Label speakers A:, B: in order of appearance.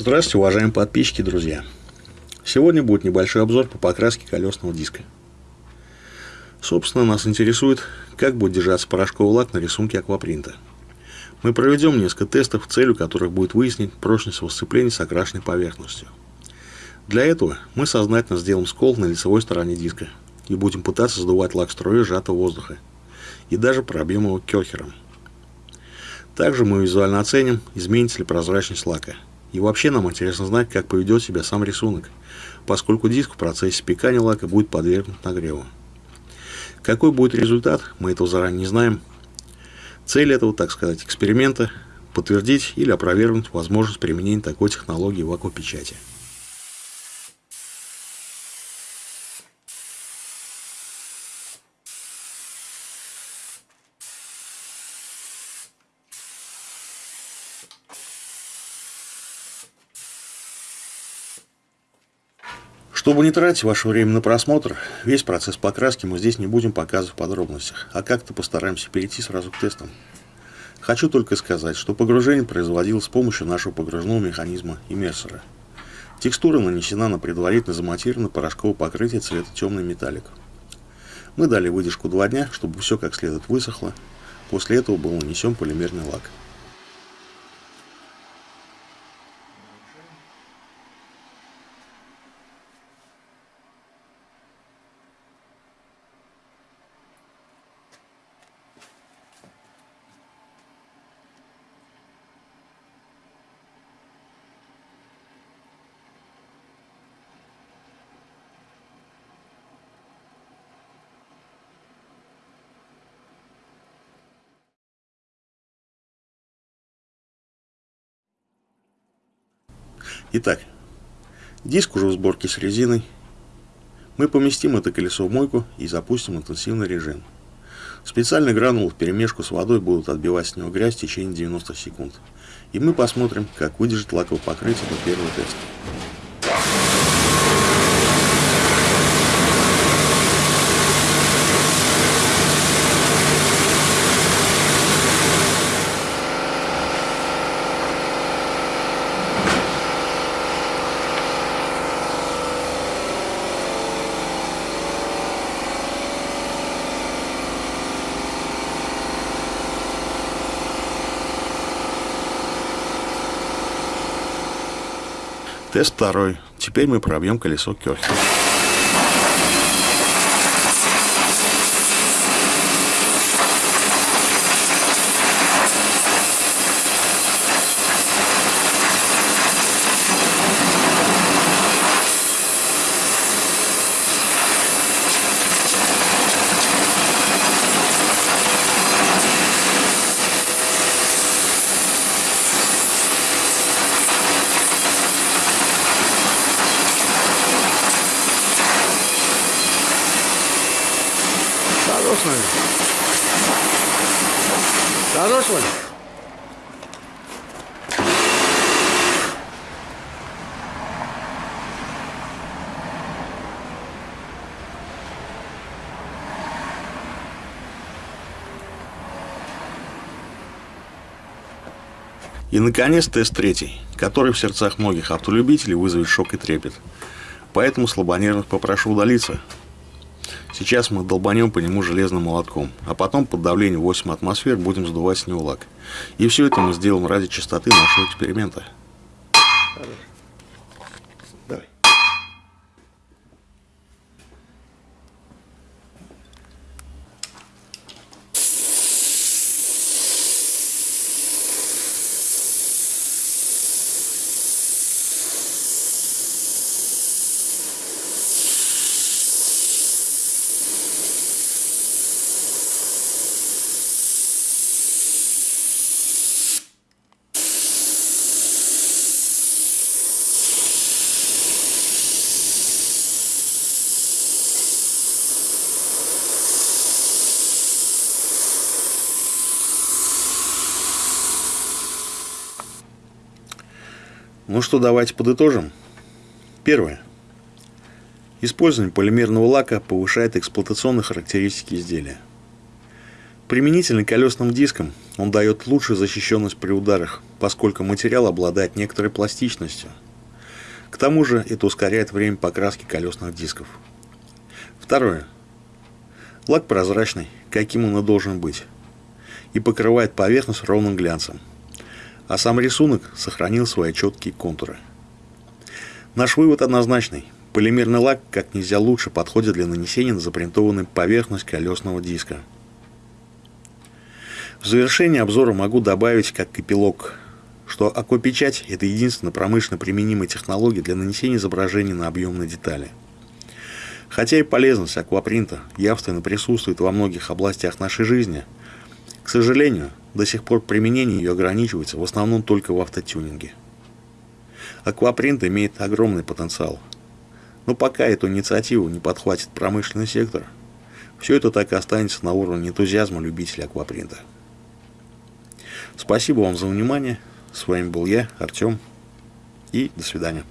A: Здравствуйте, уважаемые подписчики, друзья! Сегодня будет небольшой обзор по покраске колесного диска. Собственно, нас интересует, как будет держаться порошковый лак на рисунке аквапринта. Мы проведем несколько тестов, целью которых будет выяснить прочность его сцепления с окрашенной поверхностью. Для этого мы сознательно сделаем скол на лицевой стороне диска и будем пытаться сдувать лак струей сжатого воздуха и даже пробьем его керхером. Также мы визуально оценим, изменится ли прозрачность лака – и вообще нам интересно знать, как поведет себя сам рисунок, поскольку диск в процессе спекания лака будет подвергнут нагреву. Какой будет результат, мы этого заранее не знаем. Цель этого, так сказать, эксперимента – подтвердить или опровергнуть возможность применения такой технологии в аквапечати. Чтобы не тратить ваше время на просмотр, весь процесс покраски мы здесь не будем показывать в подробностях, а как-то постараемся перейти сразу к тестам. Хочу только сказать, что погружение производилось с помощью нашего погружного механизма иммерсора. Текстура нанесена на предварительно замонтированное порошковое покрытие цвета темный металлик. Мы дали выдержку 2 дня, чтобы все как следует высохло. После этого был нанесен полимерный лак. Итак, диск уже в сборке с резиной. Мы поместим это колесо в мойку и запустим интенсивный режим. Специальные гранулы в перемешку с водой будут отбивать с него грязь в течение 90 секунд. И мы посмотрим, как выдержит лаковое покрытие до первого теста. Тест второй. Теперь мы пробьем колесо Кёрхера. Наверное. Хорош, Ваня? И, наконец, тест третий, который в сердцах многих автолюбителей вызовет шок и трепет. Поэтому слабонервных попрошу удалиться, Сейчас мы долбанем по нему железным молотком, а потом под давлением 8 атмосфер будем сдувать с него лак. И все это мы сделаем ради чистоты нашего эксперимента. Хорошо. Ну что, давайте подытожим. Первое. Использование полимерного лака повышает эксплуатационные характеристики изделия. Применительно колесным дискам он дает лучшую защищенность при ударах поскольку материал обладает некоторой пластичностью. К тому же это ускоряет время покраски колесных дисков. Второе. Лак прозрачный, каким он и должен быть, и покрывает поверхность ровным глянцем. А сам рисунок сохранил свои четкие контуры. Наш вывод однозначный. Полимерный лак как нельзя лучше подходит для нанесения на запринтованную поверхность колесного диска. В завершение обзора могу добавить как эпилог, что аквапечать – это единственная промышленно применимая технология для нанесения изображений на объемные детали – Хотя и полезность аквапринта явственно присутствует во многих областях нашей жизни, к сожалению, до сих пор применение ее ограничивается в основном только в автотюнинге. Аквапринт имеет огромный потенциал, но пока эту инициативу не подхватит промышленный сектор, все это так и останется на уровне энтузиазма любителей аквапринта. Спасибо вам за внимание. С вами был я, Артем, и до свидания.